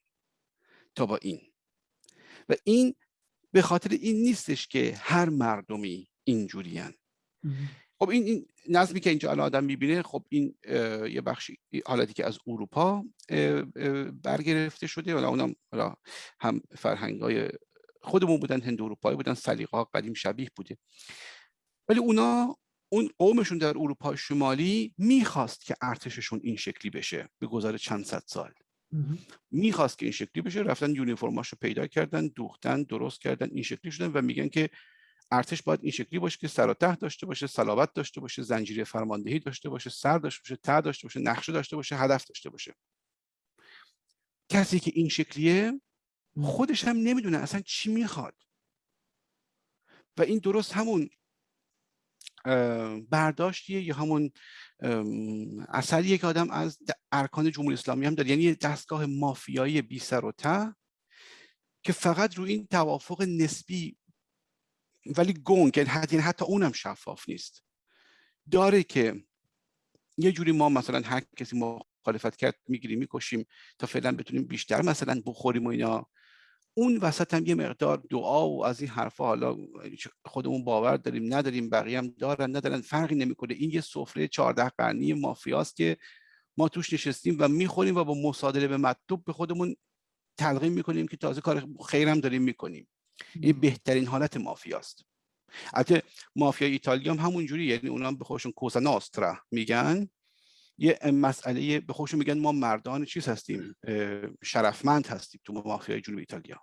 تا با این. و این به خاطر این نیستش که هر مردمی اینجورین خب این, این نظمی که اینجا الان آدم می‌بینه خب این یه بخشی حالتی که از اروپا برگرفته شده حالا اونم حالا هم فرهنگ های خودمون بودن هند اروپایی بودن سلیقه ها قدیم شبیه بوده. ولی اونا اون قومشون در اروپا شمالی می‌خواست که ارتششون این شکلی بشه به گذار چند صد سال. می‌خواست که این شکلی بشه رفتن یونیفرماشو پیدا کردن دوختن درست کردن این شکلی شدن و میگن که ارتش باید این شکلی باشه که سر و ته داشته باشه صلابت داشته باشه زنجیره فرماندهی داشته باشه سر داشته باشه ته داشته باشه نقشه داشته باشه هدف داشته باشه. کسی که این شکلیه خودش هم نمی‌دونه اصلا چی می‌خواد. و این درست همون برداشتیه یا همون اثریه که آدم از ارکان جمهوری اسلامی هم داره. یعنی دستگاه مافیایی بی سر و ته که فقط روی این توافق نسبی ولی گنگ یعنی حتی اونم شفاف نیست. داره که یه جوری ما مثلا هر کسی مخالفت کرد می‌گیریم می‌کشیم تا فعلا بتونیم بیشتر مثلا بخوریم و اینا. اون وسط هم یه مقدار دعا و از این حرفا حالا خودمون باور داریم نداریم بقیه هم دارن ندارن فرقی نمی‌کنه. این یه سفره 14 قرنی مافیاست که ما توش نشستیم و می‌خوریم و با مصادره به مطلوب به خودمون تلقیم می‌کنیم که تازه کار خیرم داریم می‌کنیم. این بهترین حالت مافیاست. البته مافیا ایتالیا هم همون جوری یعنی اونا به خودشون کوزا ناسترا میگن. یه مسئله به خودشون میگن ما مردان چیز هستیم شرفمند هستیم تو مافیای جنوب ایتالیا.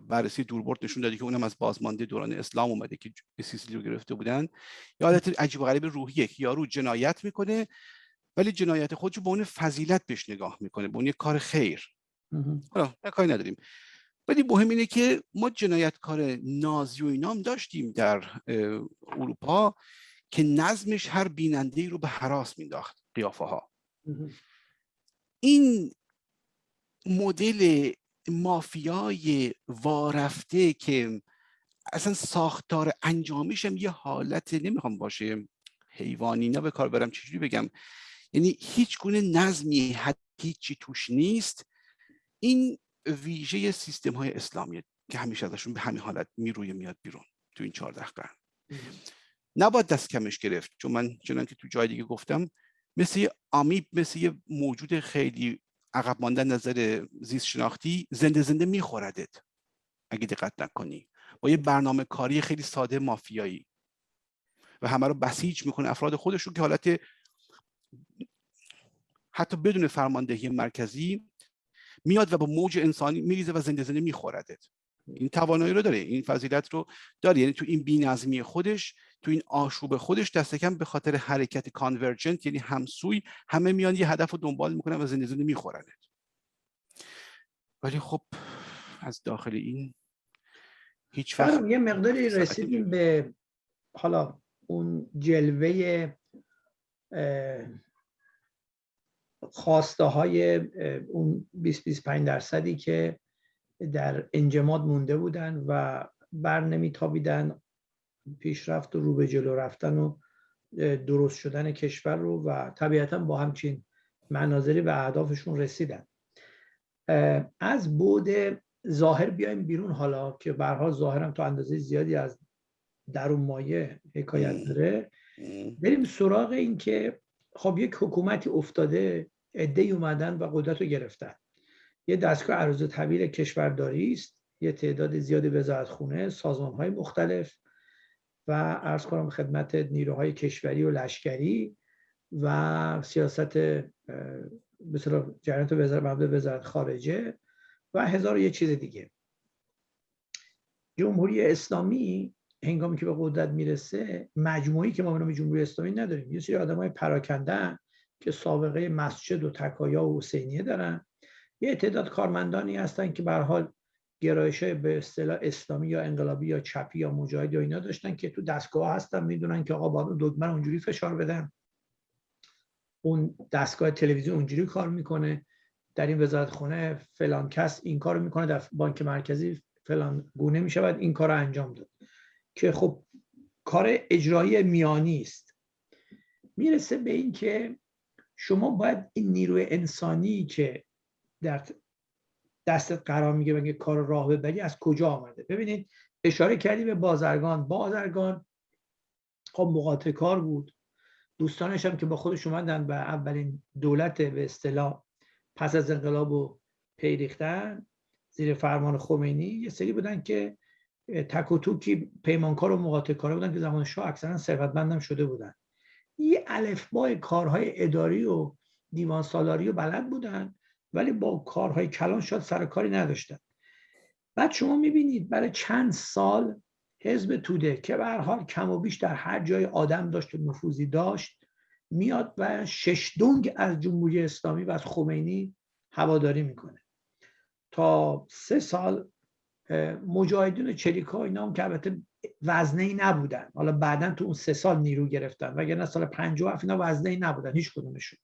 بررسی دوربرد نشون داده که اونم از بازمانده دوران اسلام اومده که سیسیلی رو گرفته بودن. یا حالت عجیب و غریب روحیه که یارو جنایت می‌کنه ولی جنایت خودشو به اون فضیلت بهش نگاه می‌کنه به اون یه کار خیر. حالا کاری نداریم. ولی مهم اینه که ما جنایتکار نازی و اینام داشتیم در اروپا که نظمش هر بیننده رو به حراس مینداخت قیافه ها این مدل مافیای وارفته که اصلا ساختار انجامیش هم یه حالت نمی‌خوام باشه حیوانی نه به کار برم چجوری بگم؟ یعنی هیچ گونه نظمی هیچی توش نیست. این ویژه سیستم های اسلامی که همیشه ازشون به همین حالت می‌روی میاد بیرون تو این چهارده قرن. نباید دست کمش گرفت چون من چنان که تو جای دیگه گفتم مثل یه آمیب مثل یه موجود خیلی عقب مانده نظر زیست شناختی زنده زنده میخوردت اگه دقت نکنی. با یه برنامه کاری خیلی ساده مافیایی. و همه رو بسیج می‌کنه افراد خودشون که حالت حتی بدون فرماندهی مرکزی میاد و با موج انسانی میریزه و زنده زنده میخوردت این توانایی رو داره این فضیلت رو داره. یعنی تو این بینظمی خودش تو این آشوب خودش دست کم به خاطر حرکت کانورجنت یعنی همسوی همه میان یه هدف رو دنبال می‌کنن و زنده زنده میخورنت. ولی خب از داخل این هیچ وقت یه مقداری رسیدیم به حالا اون جلوه خواسته های اون 20-25 درصدی که در انجماد مونده بودن و بر نمیتابیدن پیشرفت و رو به جلو رفتن و درست شدن کشور رو و طبیعتا با همچین مناظری به اهدافشون رسیدن. از بود ظاهر بیایم بیرون حالا که برها ظاهرم تا اندازه زیادی از درون مایه حکایت داره. بریم سراغ این که خب یک حکومتی افتاده عده اومدن و قدرت رو گرفتن. یه دستگاه عرض طویل کشورداری است. یه تعداد زیادی وزارت خونه سازمان های مختلف و ارز کنم خدمت نیروهای کشوری و لشکری و سیاست مثلا جریانات وزارت وزارت خارجه و هزار و یه چیز دیگه. جمهوری اسلامی هنگامی که به قدرت می‌رسه مجموعی که ما به جمهوری اسلامی نداریم یه سری آدمای پراکنده که سابقه مسجد و تکایا و حسینیه دارن. یه تعداد کارمندانی هستن که به حال گرایش به اصطلاح اسلامی یا انقلابی یا چپی یا مجاهد یا اینا داشتن که تو دستگاه هستن می‌دونن که آقا با دکمه اونجوری فشار بدن. اون دستگاه تلویزیون اونجوری کار می‌کنه. در این وزارت خونه فلان کس این کار می‌کنه در بانک مرکزی فلان گونه می‌شود این کار رو انجام داد. که خب کار اجرایی میانی است. می‌رسه به این که شما باید این نیروی انسانی که در دستت قرار میگه بگه کار راه ببری از کجا آمده. ببینید اشاره کردی به بازرگان. بازرگان خب مقاطع کار بود. دوستانش هم که با خودش اومدن و اولین دولت به اصطلاح پس از انقلاب و پیریختن زیر فرمان خمینی یه سری بودن که تک و توکی پیمانکار و مقاطع کار بودن که زمان شاه اکثرا ثروتمندم شده بودن. یه الفبای کارهای اداری و دیوان سالاری و بلد بودن ولی با کارهای کلان شاید سر کاری نداشتن. بعد شما می‌بینید برای چند سال حزب توده که به حال کم و بیش در هر جای آدم داشت و نفوذی داشت میاد و شش دنگ از جمهوری اسلامی و از خمینی هواداری می‌کنه. تا سه سال مجاهدین چریکا اینا هم که البته وزنه ای نبودن. حالا بعدا تو اون سه سال نیرو گرفتن. وگرنه سال 57 اینا وزنه ای نبودن هیچ کدومشون.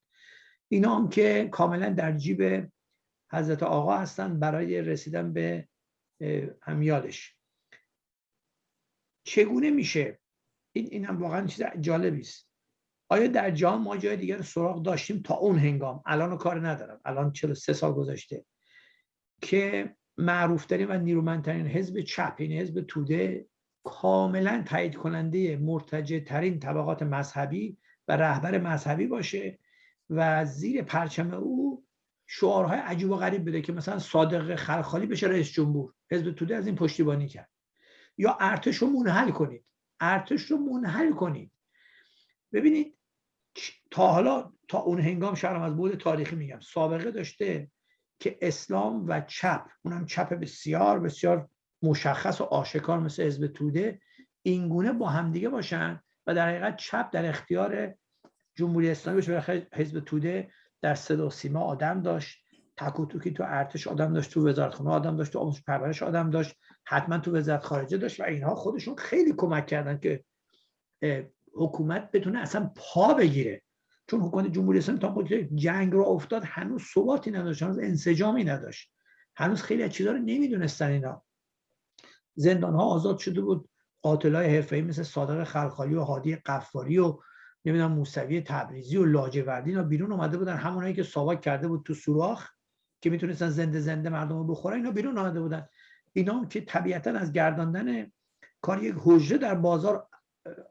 اینا هم که کاملا در جیب حضرت آقا هستن برای رسیدن به امیالش. چگونه میشه؟ این این هم واقعا چیز جالبی است. آیا در جهان ما جای دیگر سراغ داشتیم تا اون هنگام؟ الان کار ندارم. الان 43 سال گذشته که معروفترین و نیرومندترین حزب چپ این یعنی حزب توده کاملا تایید کننده مرتجع ترین طبقات مذهبی و رهبر مذهبی باشه و زیر پرچم او شعارهای عجیب و غریب بده که مثلا صادق خلخالی بشه رئیس جمهور. حزب توده از این پشتیبانی کرد. یا ارتش رو منحل کنید. ارتش رو منحل کنید. ببینید تا حالا تا اون هنگام شهرم از بود تاریخی میگم سابقه داشته که اسلام و چپ اونم چپ بسیار بسیار مشخص و آشکار مثل حزب توده اینگونه با همدیگه باشن و در حقیقت چپ در اختیار جمهوری اسلامی باشه. حزب توده در صدا سیما آدم داشت تکوتوکی تو ارتش آدم داشت تو وزارتخانه آدم داشت تو آموزش پرورش آدم داشت حتما تو وزارت خارجه داشت و اینها خودشون خیلی کمک کردن که حکومت بتونه اصلا پا بگیره. چون حکومت جمهوری اسلامی تا جنگ رو افتاد هنوز ثباتی نداشت هنوز انسجامی نداشت. هنوز خیلی از چیزها رو نمی‌دونستن اینا. زندان ها آزاد شده بود. قاتلای حرفه‌ای مثل صادق خلخالی و هادی قفاری و نمی‌دونم موسوی تبریزی و لاجوردی اینا بیرون اومده بودن. همونایی که ساواک کرده بود تو سوراخ که می‌تونستن زنده زنده مردم رو بخورن اینا بیرون اومده بودن. اینا که طبیعتا از گرداندن کار یک حجره در بازار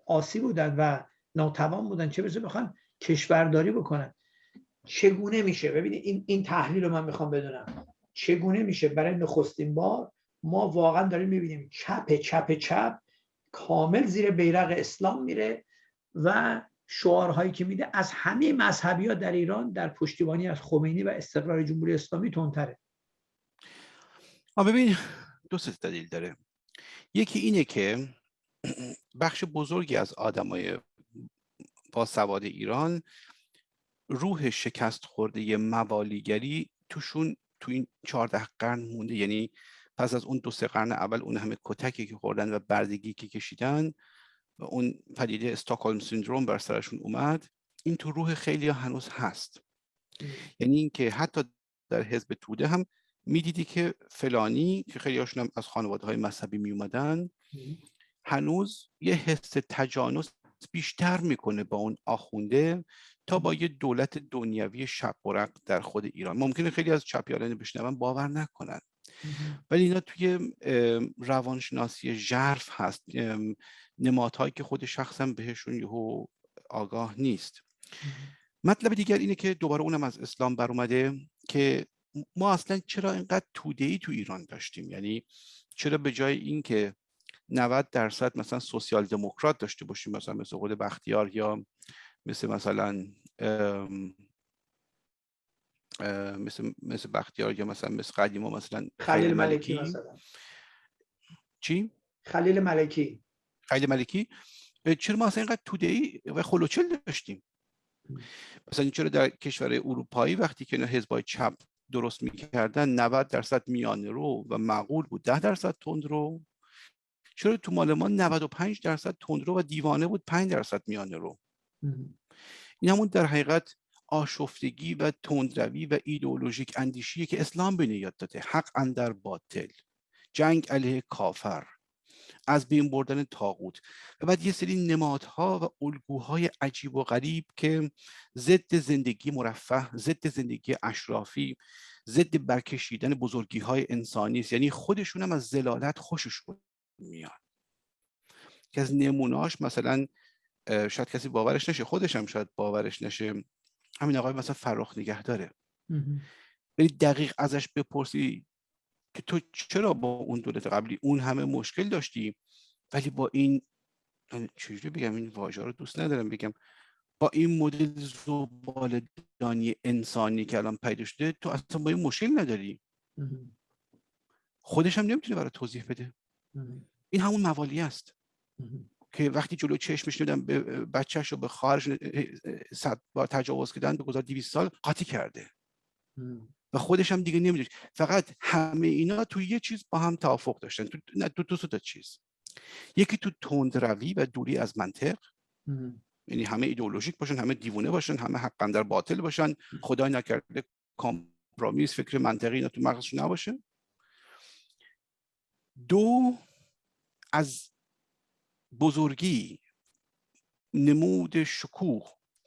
آسی بودن و ناتوان بودن. چه برسه بخوان کشورداری بکنن. چگونه میشه؟ ببینید این این تحلیل رو من می‌خوام بدونم. چگونه میشه برای نخستین بار ما واقعا داریم می‌بینیم چپ چپ چپ کامل زیر بیرق اسلام میره و شعارهایی که میده از همه مذهبی ها در ایران در پشتیبانی از خمینی و استقرار جمهوری اسلامی تندتره. ببین دو سه دلیل داره. یکی اینه که بخش بزرگی از آدمای با سواد ایران روح شکست خورده موالیگری توشون تو این چهارده قرن مونده. یعنی پس از اون دو سه قرن اول اون همه کتکی که خوردن و بردگی که کشیدن و اون پدیده استاکهلم سیندروم بر سرشون اومد این تو روح خیلی هنوز هست. یعنی اینکه حتی در حزب توده هم می‌دیدی که فلانی که خیلی هاشون هم از خانواده های مذهبی می اومدن هنوز یه حس تجانس بیشتر می‌کنه با اون آخونده تا با یه دولت دنیوی شق در خود ایران. ممکنه خیلی از چپیاران بشنون باور نکنن. ولی اینا توی روانشناسی ژرف هست. نمادهایی که خود شخصا بهشون یهو آگاه نیست. مطلب دیگر اینه که دوباره اونم از اسلام بر اومده که ما اصلا چرا اینقدر توده ای تو ایران داشتیم؟ یعنی چرا به جای اینکه 90 درصد مثلا سوسیال دموکرات داشته باشیم مثلا مثل خود بختیار یا مثل مثلا مثل مثل بختیار یا مثلا مثل قدیما مثلا خلیل ملکی مثلا. چی؟ خلیل ملکی. خلیل ملکی. چرا ما اصلا اینقدر توده ای و خلوچل داشتیم؟ مثلا چرا در کشور اروپایی وقتی که حزبای چپ درست می‌کردن 90 درصد میانه رو و معقول بود 10 درصد تند رو. چرا تو مال ما 95 درصد تندرو و دیوانه بود 5 درصد میانه رو؟ این همون در حقیقت آشفتگی و تندروی و ایدئولوژیک اندیشیه که اسلام به یاد داده حق اندر باطل. جنگ علیه کافر. از بین بردن تاغوت و بعد یه سری نمادها و الگوهای عجیب و غریب که ضد زندگی مرفه ضد زندگی اشرافی ضد برکشیدن بزرگی های انسانی است. یعنی خودشون هم از زلالت خوششون میاد که از نموناش مثلا شاید کسی باورش نشه خودش هم شاید باورش نشه. همین آقای مثلا فراخ نگه داره. ولی دقیق ازش بپرسی که تو چرا با اون دولت قبلی اون همه مشکل داشتی؟ ولی با این چجوری بگم؟ این واژه رو دوست ندارم بگم. با این مدل زبالدانی انسانی که الان پیدا شده تو اصلا با این مشکل نداری. خودش هم نمی‌تونه برای توضیح بده. این همون موالی است. که وقتی جلو چشمش نمیدن به بچهش رو به خواهرش صد بار تجاوز کردن به گذار 200 سال قاطی کرده. و خودش هم دیگه نمی‌دونه فقط همه اینا تو یه چیز با هم توافق داشتن. تو نه تو دو تا چیز. یکی تو تند روی و دوری از منطق. یعنی همه ایدئولوژیک باشن همه دیوونه باشن همه حقا در باطل باشن. خدای نکرده کامپرومیس فکر منطقی اینا تو مغزشون نباشه. دو از بزرگی نمود شکوه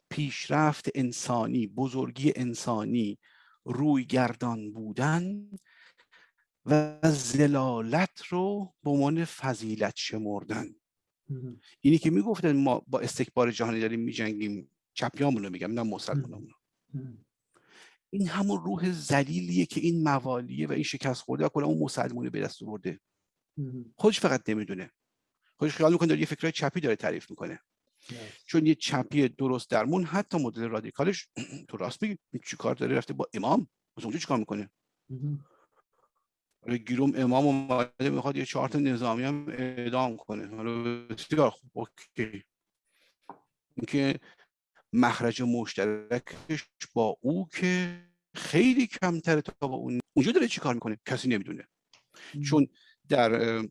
پیشرفت انسانی بزرگی انسانی روی گردان بودن و زلالت رو به عنوان فضیلت شمردن. اینی که می‌گفتن ما با استکبار جهانی داریم میجنگیم چپیامون رو میگم نه مسلمانمون این همون روح زلیلیه که این موالیه و این شکست خورده و کلا اون مسلمونه به دست برده خودش فقط نمی‌دونه. خودش خیال می‌کنه داره یه فکرهای چپی داره تعریف می‌کنه. چون یه چپی درست درمون حتی مدل رادیکالش [CLEARS THROAT] تو راست میگی. چی کار داره؟ رفته با امام؟ از اونجا چیکار می‌کنه؟ حالا گیروم امام اومده می‌خواد یه چهار نظامی هم اعدام کنه. حالا بسیار خوب اوکی. اینکه مخرج مشترکش با او که خیلی کمتره تا با اون. اونجا داره چیکار می‌کنه؟ کسی نمی‌دونه. چون در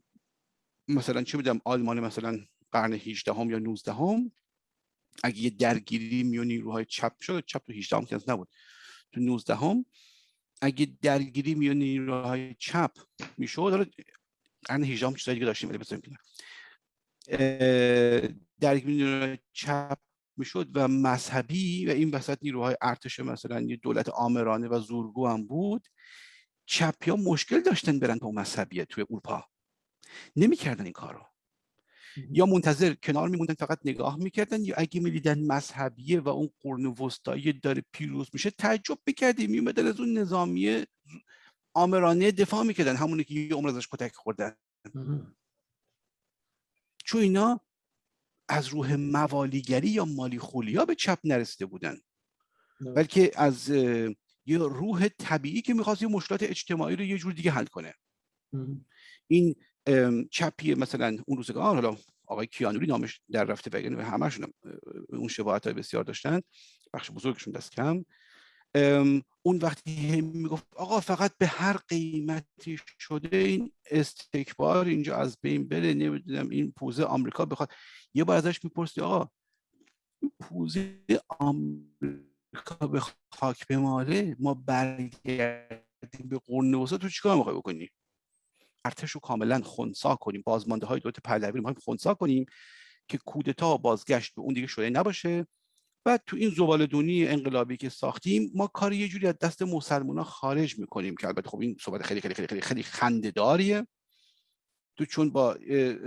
مثلا چه می‌دونم آلمان مثلا قرن 18 هم یا 19 هم اگه یه درگیری میون نیروهای چپ شد چپ تو 18 هم که نبود. تو 19 هم اگه درگیری میون نیروهای چپ می‌شد حالا قرن 18 هم چیزایی دیگه داشتیم ولی بذاریم درگیری نیروهای چپ می‌شد و مذهبی و این وسط نیروهای ارتش مثلا یه دولت آمرانه و زورگو هم بود. چپی ها مشکل داشتن برن با مذهبیه توی اروپا. نمی‌کردن این کارو. یا منتظر کنار میموندن فقط نگاه می‌کردن یا اگه می‌دیدن مذهبیه و اون قرن وسطایی داره پیروز میشه تعجب می‌کردیم میومدن از اون نظامیه آمرانه دفاع می‌کردن همونی که یه عمر ازش کتک خوردن. چون اینا از روح موالیگری یا مالی خولیا به چپ نرسیده بودن. بلکه از یه روح طبیعی که می‌خواست یه مشکلات اجتماعی رو یه جور دیگه حل کنه. این چپی مثلا اون روزگار حالا آقای کیانوری نامش در رفته و یعنی همشون اون شباهت های بسیار داشتن بخش بزرگشون دست کم. اون وقتی می‌گفت آقا فقط به هر قیمتی شده این استکبار اینجا از بین بره نمی‌دونم این پوزه آمریکا بخواد. یه بار ازش می‌پرسی آقا پوزه آمریکا به خاک بماله؟ ما برگردیم به قرن وسطا تو چیکار می‌خوای بکنی؟ ارتش رو کاملا خونسا کنیم. بازمانده های دولت پهلوی رو خونسا کنیم که کودتا بازگشت به اون دیگه شده نباشه. و تو این زبالدونی انقلابی که ساختیم ما کار یه جوری از دست مسلمان خارج می‌کنیم که البته خب این صحبت خیلی خیلی خیلی خیلی, خیلی خنده‌داریه. تو چون با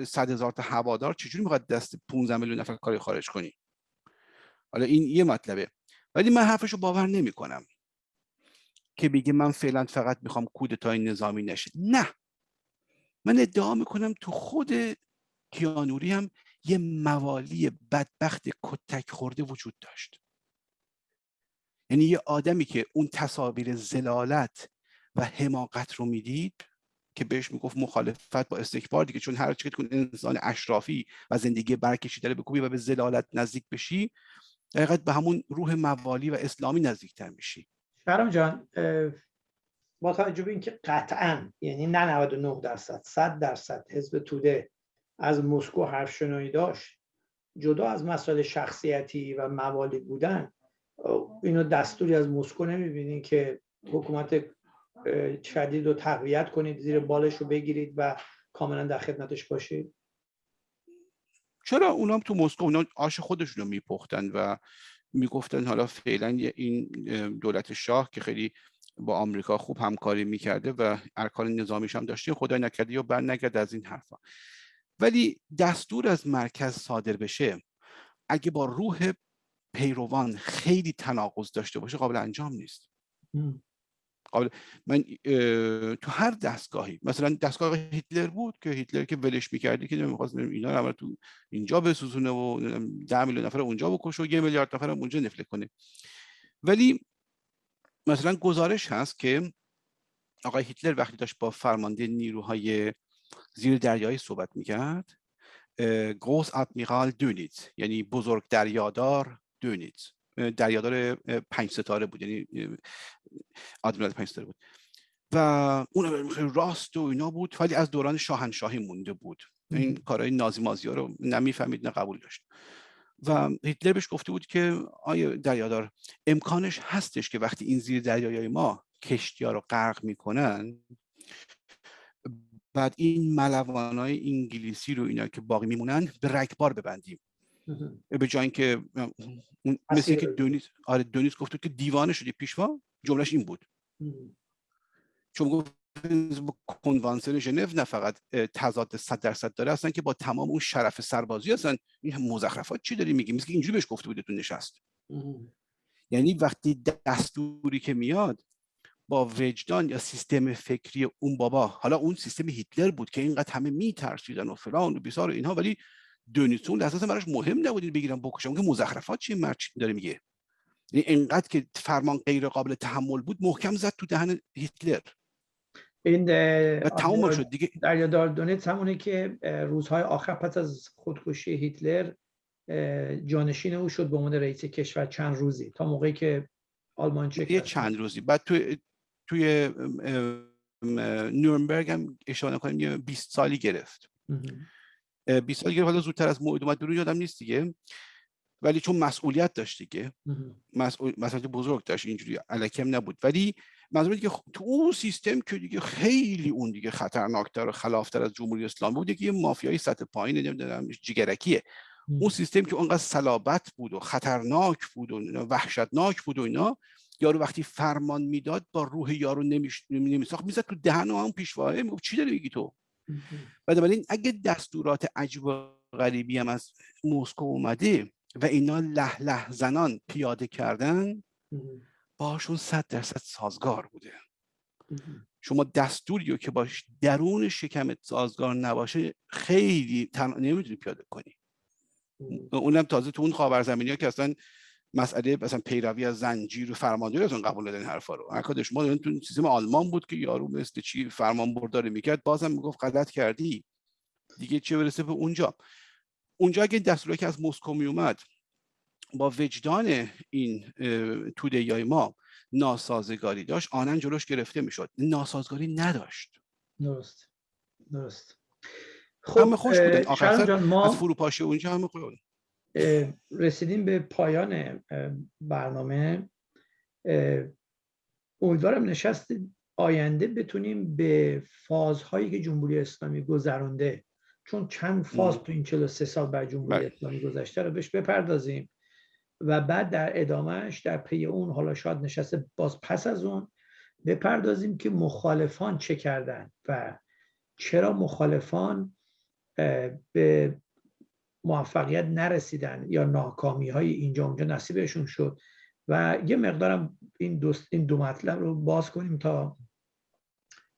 صد هزار تا هوادار چجوری می‌خواد دست 15 میلیون نفر کاری خارج کنی؟ حالا این یه مطلبه. ولی من حرفشو باور نمی‌کنم که بگه من فعلا فقط می‌خوام کودتای نظامی نشه نه. من ادعا می‌کنم تو خود کیانوری هم یه موالی بدبخت کتک خورده وجود داشت. یعنی یه آدمی که اون تصاویر زلالت و حماقت رو می‌دید که بهش می‌گفت مخالفت با استکبار دیگه چون هر که انسان اشرافی و زندگی برکشیده بکوبی و به زلالت نزدیک بشی دقیقت به همون روح موالی و اسلامی نزدیکتر میشی. شرم جان با توجه به اینکه قطعا یعنی نه 99 درصد 100 درصد حزب توده از مسکو حرف شنایی داشت. جدا از مسائل شخصیتی و موالی بودن اینو دستوری از مسکو نمی‌بینید که حکومت شدید رو تقویت کنید زیر بالش رو بگیرید و کاملا در خدمتش باشید. چرا اونا هم تو مسکو اونا آش خودشون رو میپختن و می‌گفتن حالا فعلا این دولت شاه که خیلی با آمریکا خوب همکاری می‌کرده و ارکان نظامیش هم داشته خدای نکرده یا بر نکرده از این حرفا. ولی دستور از مرکز صادر بشه اگه با روح پیروان خیلی تناقض داشته باشه قابل انجام نیست. قابل من تو هر دستگاهی مثلا دستگاه هیتلر بود که هیتلر که ولش می‌کردی که نمی‌خواست اینا رو تو اینجا بسوزونه و ده میلیون نفر اونجا بکشه و یه میلیارد نفر اونجا نفله کنه. ولی مثلا گزارش هست که آقای هیتلر وقتی داشت با فرمانده نیروهای زیر دریایی صحبت می‌کرد گروس ادمیرال دونیت یعنی بزرگ دریادار دونیت. دریادار پنج ستاره بود یعنی آدمیرال پنج ستاره بود. و اون راست و اینا بود ولی از دوران شاهنشاهی مونده بود. این کارهای نازی مازی ها رو نمی‌فهمید نه قبول داشت. و هیتلر بهش گفته بود که آیا دریادار امکانش هستش که وقتی این زیر دریای ما کشتی ها رو غرق می‌کنن بعد این ملوان های انگلیسی رو اینا که باقی میمونن به رکبار ببندیم. به جای اینکه مثل که دونیس آره دونیس گفته که دیوانه شدی پیشوا جملهش این بود. چون گفت کنوانسیون ژنو نه فقط تضاد 100 درصد داره اصلا که با تمام اون شرف سربازی هستن این مزخرفات چی داری میگی؟ مثل اینجوری بهش گفته بوده تو نشست یعنی وقتی دستوری که میاد با وجدان یا سیستم فکری اون بابا حالا اون سیستم هیتلر بود که اینقدر همه میترسیدن و فلان و بیسار و اینها ولی دونیتون اساسا براش مهم نبود بگیرن بکشن. که مزخرفات چی مرد داره میگه؟ یعنی اینقدر که فرمان غیر قابل تحمل بود محکم زد تو دهن هیتلر. این تمام شد دیگه. دریادار دونیت همونه که روزهای آخر پس از خودکشی هیتلر جانشین او شد به عنوان رئیس کشور چند روزی تا موقعی که آلمان چه چند روزی. بعد توی توی نورنبرگ هم اشاره کنیم یه 20 سالی گرفت. 20 سالی گرفت. حالا زودتر از موعد اومد بیرون یادم نیست دیگه. ولی چون مسئولیت داشت دیگه. مسئول مسئولیت بزرگ داشت اینجوری الکم نبود. ولی منظور که تو اون سیستم که دیگه خیلی اون دیگه خطرناکتر و خلافتر از جمهوری اسلامی بود که یه مافیای سطح پایین نمی‌دونم جگرکیه اون سیستم که اونقدر صلابت بود و خطرناک بود و وحشتناک بود و اینا یارو وقتی فرمان می‌داد با روح یارو نمیساخت. می‌زد تو دهن و هم پیشواه می‌گفت چی داری میگی تو؟ بنابراین اگه دستورات عجب و غریبی هم از مسکو اومده و اینا له له زنان پیاده کردن باشون صد درصد سازگار بوده. شما دستوری که باش درون شکمت سازگار نباشه خیلی تن... نمی‌تونی پیاده کنی. اونم تازه تو اون خاورزمینی ها که اصلا مسئله مثلا پیروی از زنجیر و فرمانداری از اون قبول دادن حرفا رو. اکاد شما تو سیستم آلمان بود که یارو مثل چی فرمان برداری می‌کرد بازم می‌گفت غلط کردی. دیگه چه برسه به اونجا؟ اونجا اگه دستوری که از مسکو میومد با وجدان این توده های ما ناسازگاری داشت. آنن جلوش گرفته می‌شد. ناسازگاری نداشت. درست. درست. خب همه خوش بودن آخر ما... از فروپاشی اونجا همه خوش رسیدیم به پایان برنامه. امیدوارم نشست آینده بتونیم به فازهایی که جمهوری اسلامی گذرانده چون چند فاز تو این 43 سال بر جمهوری بله. اسلامی گذشته رو بهش بپردازیم. و بعد در ادامهش در پی اون حالا شاید نشست باز پس از اون بپردازیم که مخالفان چه کردن و چرا مخالفان به موفقیت نرسیدن یا ناکامی های اینجا اونجا نصیبشون شد. و یه مقدارم این, دوست این دو مطلب رو باز کنیم تا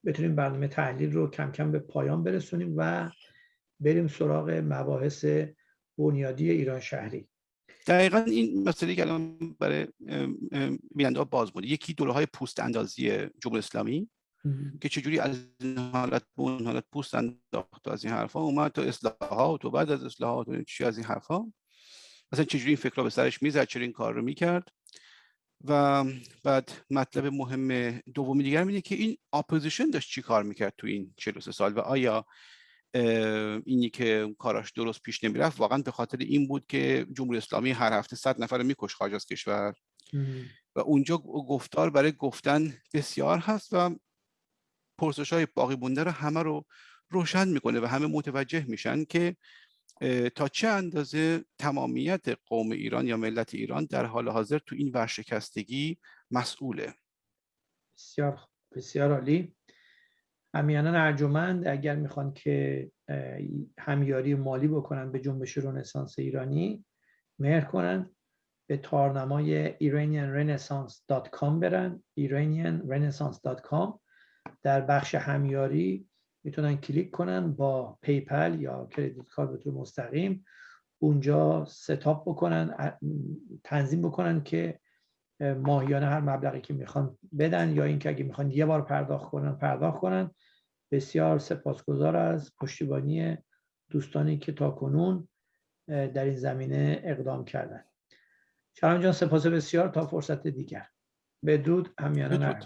بتونیم برنامه تحلیل رو کم کم به پایان برسونیم و بریم سراغ مباحث بنیادی ایران شهری. دقیقا این مسئله که الان برای بیننده باز بود یکی دوره های پوست اندازی جمهوری اسلامی که چجوری از این حالت به اون حالت پوست انداخت از این حرفا اومد تو اصلاحات و بعد از اصلاحات و چی از این حرفا مثلا چجوری این فکر به سرش می‌زد؟ چرا این کار رو می‌کرد؟ و بعد مطلب مهم دومی دیگر اینه که این اپوزیشن داشت چی کار می‌کرد تو این 43 سال و آیا اینی که کاراش درست پیش نمی‌رفت واقعا به خاطر این بود که جمهوری اسلامی هر هفته صد نفر می‌کشت خارج از کشور. و اونجا گفتار برای گفتن بسیار هست و پرسش های باقی مونده رو همه رو روشن می‌کنه و همه متوجه میشن که تا چه اندازه تمامیت قوم ایران یا ملت ایران در حال حاضر تو این ورشکستگی مسئوله؟ بسیار بسیار عالی. همیانان ارجمند اگر می‌خوان که همیاری مالی بکنن به جنبش رنسانس ایرانی مهر کنن به تارنمای iranianrenaissance.com برن. iranianrenaissance.com در بخش همیاری می‌تونن کلیک کنن با PayPal یا credit card به طور مستقیم. اونجا set up بکنن تنظیم بکنن که ماهیانه هر مبلغی که می‌خوان بدن یا اینکه اگه می‌خوان یه بار پرداخت کنن پرداخت کنن. بسیار سپاسگزار از پشتیبانی دوستانی که تا کنون در این زمینه اقدام کردن. شرم جان سپاس بسیار تا فرصت دیگر. بدرود همیانه